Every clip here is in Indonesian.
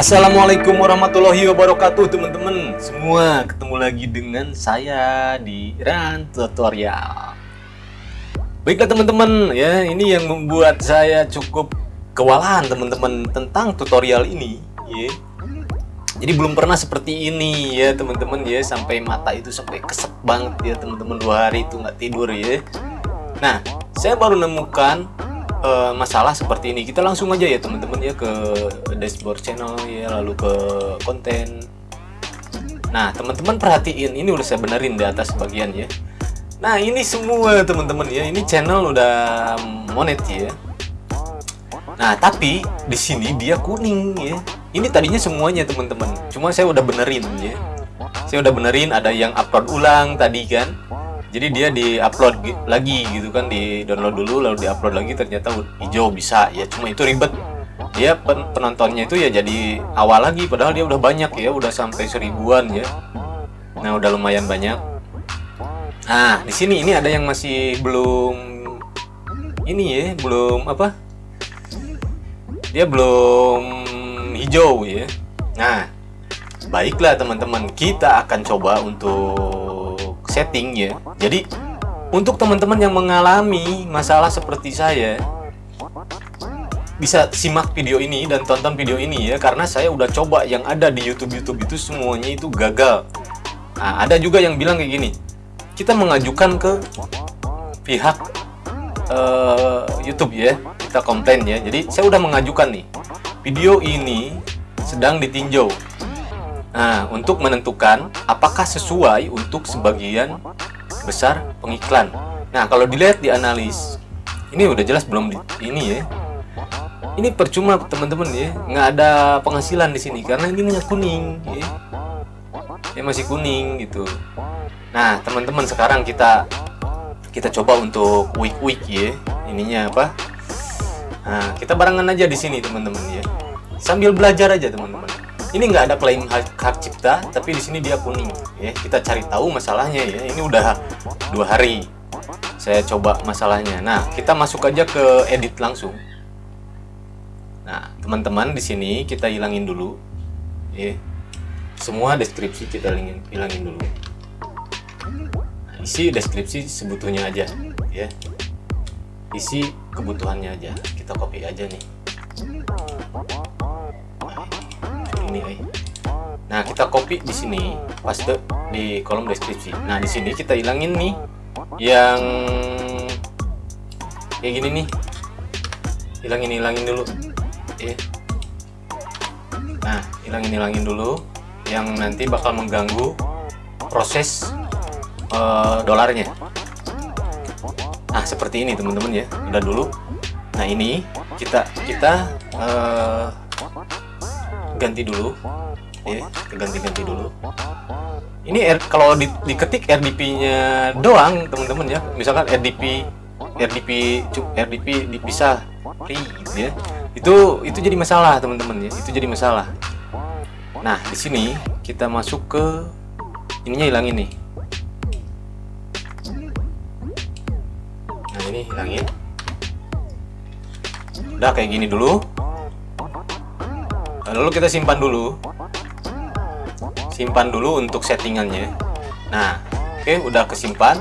Assalamualaikum warahmatullahi wabarakatuh teman-teman. Semua ketemu lagi dengan saya di Ran Tutorial. Baiklah teman-teman ya ini yang membuat saya cukup kewalahan teman-teman tentang tutorial ini ya. Jadi belum pernah seperti ini ya teman-teman ya. Sampai mata itu sampai kesep banget ya teman-teman. Dua hari itu nggak tidur ya. Nah saya baru nemukan uh, masalah seperti ini kita langsung aja ya teman-teman ya ke dashboard channel ya lalu ke konten. Nah teman-teman perhatiin ini udah saya benerin di atas bagian ya. Nah ini semua teman-teman ya ini channel udah monet ya. Nah tapi di sini dia kuning ya. Ini tadinya semuanya teman-teman. Cuma saya udah benerin ya. Saya udah benerin ada yang upload ulang tadi kan jadi dia di-upload lagi gitu kan di download dulu lalu di-upload lagi ternyata hijau bisa. Ya cuma itu ribet. Dia pen penontonnya itu ya jadi awal lagi padahal dia udah banyak ya udah sampai seribuan ya. Nah udah lumayan banyak. Nah di sini ini ada yang masih belum ini ya belum apa? Dia belum hijau ya. Nah baiklah teman-teman kita akan coba untuk setting ya jadi untuk teman-teman yang mengalami masalah seperti saya bisa simak video ini dan tonton video ini ya karena saya udah coba yang ada di YouTube. YouTube itu semuanya itu gagal. Nah, ada juga yang bilang kayak gini kita mengajukan ke pihak uh, YouTube ya kita komplain ya. Jadi saya udah mengajukan nih video ini sedang ditinjau Nah, untuk menentukan apakah sesuai untuk sebagian besar pengiklan. Nah, kalau dilihat di analis, ini udah jelas belum di, ini ya. Ini percuma teman-teman ya, nggak ada penghasilan di sini karena ini minyak kuning ya. Ya masih kuning gitu. Nah, teman-teman sekarang kita kita coba untuk week-week ya. Ininya apa? Nah, kita barengan aja di sini teman-teman ya. Sambil belajar aja teman-teman ini nggak ada klaim hak, hak cipta tapi di sini dia kuning. Ya kita cari tahu masalahnya ya. Ini udah dua hari saya coba masalahnya. Nah kita masuk aja ke edit langsung. Nah teman-teman di sini kita hilangin dulu. Ya semua deskripsi kita hilangin, hilangin dulu. Nah, isi deskripsi sebetulnya aja ya. Isi kebutuhannya aja. Kita copy aja nih ini eh. Nah, kita copy di sini, paste di kolom deskripsi. Nah, di sini kita hilangin nih yang kayak gini nih. Hilangin hilangin dulu. Ya. Nah, hilangin hilangin dulu yang nanti bakal mengganggu proses uh, dolarnya. Nah, seperti ini teman-teman ya. Udah dulu. Nah, ini kita kita uh, ganti dulu. Ya ganti-ganti dulu. Ini R, kalau di, diketik RDP nya doang teman-teman ya. Misalkan RDP RDP RDP dipisah free ya. Itu itu jadi masalah teman-teman ya. Itu jadi masalah. Nah di sini kita masuk ke ininya hilangin nih. Nah ini hilangin. Udah kayak gini dulu lalu kita simpan dulu. Simpan dulu untuk settingannya. Nah oke okay, udah kesimpan.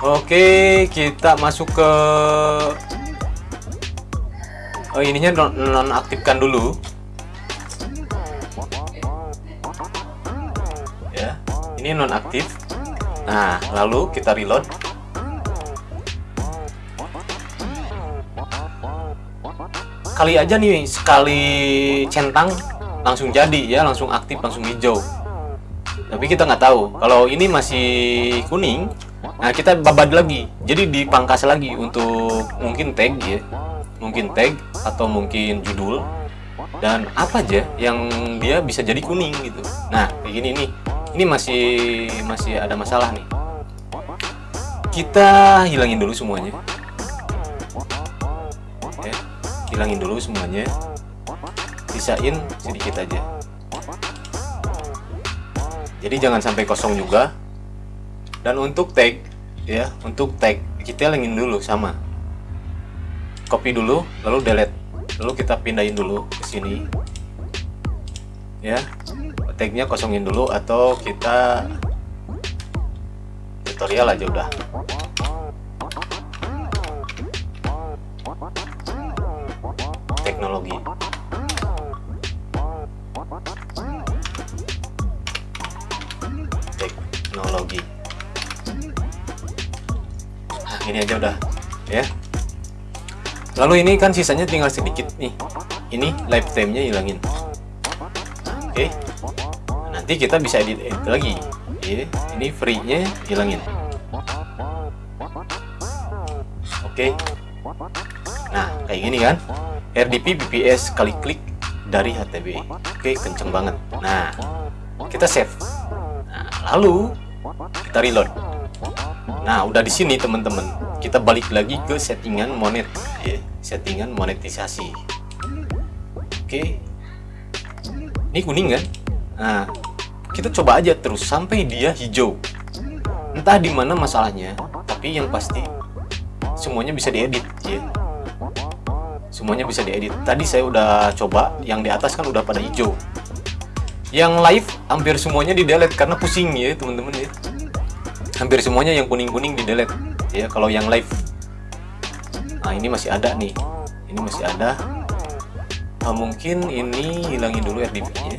Oke okay, kita masuk ke oh ininya nonaktifkan dulu. Ya ini nonaktif. Nah lalu kita reload kali aja nih sekali centang langsung jadi ya langsung aktif langsung hijau. Tapi kita nggak tahu. Kalau ini masih kuning nah kita babad lagi. Jadi dipangkas lagi untuk mungkin tag ya. Mungkin tag atau mungkin judul. Dan apa aja yang dia bisa jadi kuning gitu. Nah kayak gini nih. Ini masih masih ada masalah nih. Kita hilangin dulu semuanya hilangin dulu semuanya. Sisain sedikit aja. Jadi jangan sampai kosong juga. Dan untuk tag ya untuk tag kita hilangin dulu sama. Copy dulu lalu delete. Lalu kita pindahin dulu ke sini. Ya tagnya kosongin dulu atau kita tutorial aja udah teknologi. Nah ini aja udah ya. Lalu ini kan sisanya tinggal sedikit nih. Ini lifetime nya hilangin. Oke. Okay. nanti kita bisa edit, edit lagi. Ini free nya hilangin. Oke. Okay. nah kayak gini kan? RDP BPS kali klik dari HTB oke okay, kenceng banget. Nah kita save. Nah, lalu kita reload nah udah di sini teman-teman. Kita balik lagi ke settingan monet ya. Settingan monetisasi. Oke. Ini kuning kan? Nah kita coba aja terus sampai dia hijau. Entah di mana masalahnya tapi yang pasti semuanya bisa diedit ya. Semuanya bisa diedit. Tadi saya udah coba yang di atas kan udah pada hijau. Yang live hampir semuanya di delete karena pusing ya teman-teman ya. Hampir semuanya yang kuning-kuning di delete ya kalau yang live. Nah ini masih ada nih. Ini masih ada. Nah, mungkin ini hilangin dulu RDP nya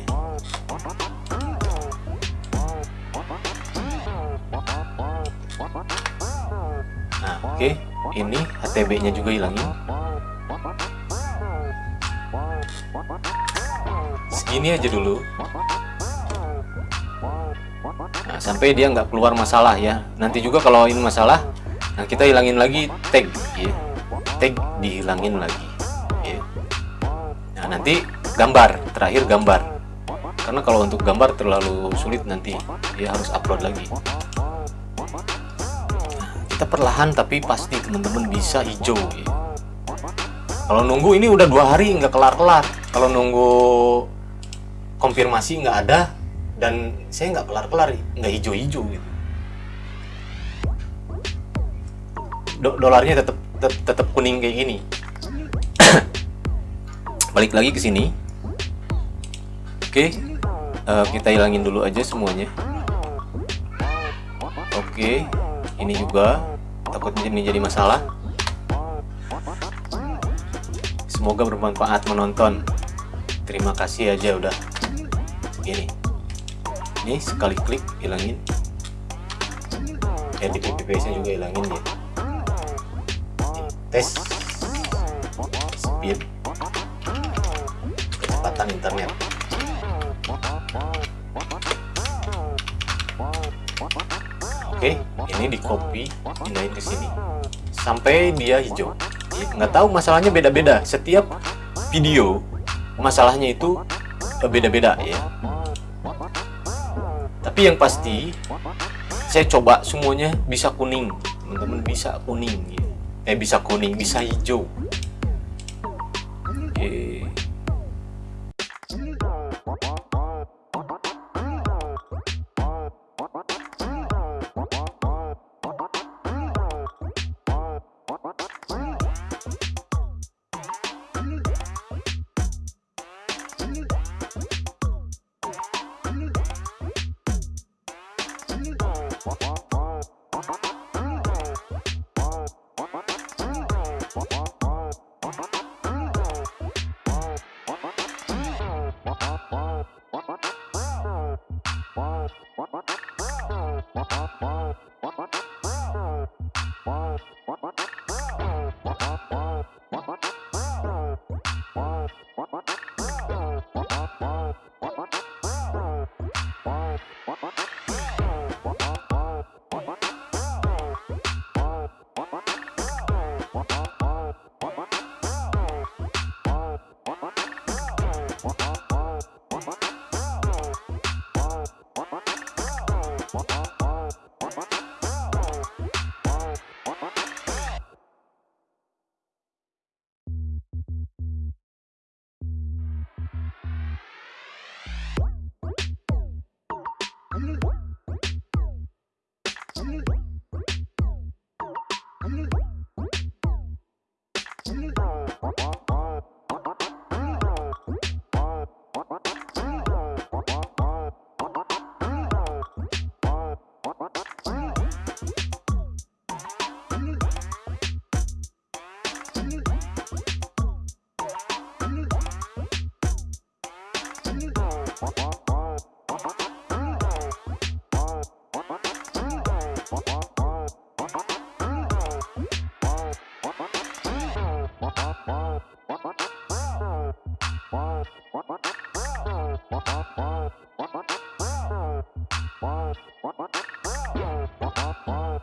nah oke. Okay. ini HTB nya juga hilangin. Segini aja dulu nah, sampai dia nggak keluar masalah ya. Nanti juga kalau ini masalah nah kita hilangin lagi tag ya tag dihilangin lagi ya. nah nanti gambar terakhir gambar. Karena kalau untuk gambar terlalu sulit nanti ya harus upload lagi. Nah, kita perlahan tapi pasti teman-teman bisa hijau ya. kalau nunggu ini udah dua hari nggak kelar-kelar. Kalau nunggu konfirmasi nggak ada dan saya nggak kelar-kelar nggak hijau-hijau gitu. Do dolarnya tetap tetap kuning kayak gini. Balik lagi ke sini. Oke uh, kita hilangin dulu aja semuanya. Oke ini juga. Takutnya ini jadi masalah. Semoga bermanfaat menonton. Terima kasih aja udah. Segini ini sekali klik hilangin. Di PPS nya juga hilangin ya tes. Speed. Kecepatan internet. Oke ini di copy pindahin ke sini. Sampai dia hijau. Nggak tahu masalahnya beda-beda. Setiap video masalahnya itu beda-beda ya tapi yang pasti saya coba semuanya bisa kuning teman-teman bisa kuning ya. eh bisa kuning bisa hijau Wah, wah, wah. Wow.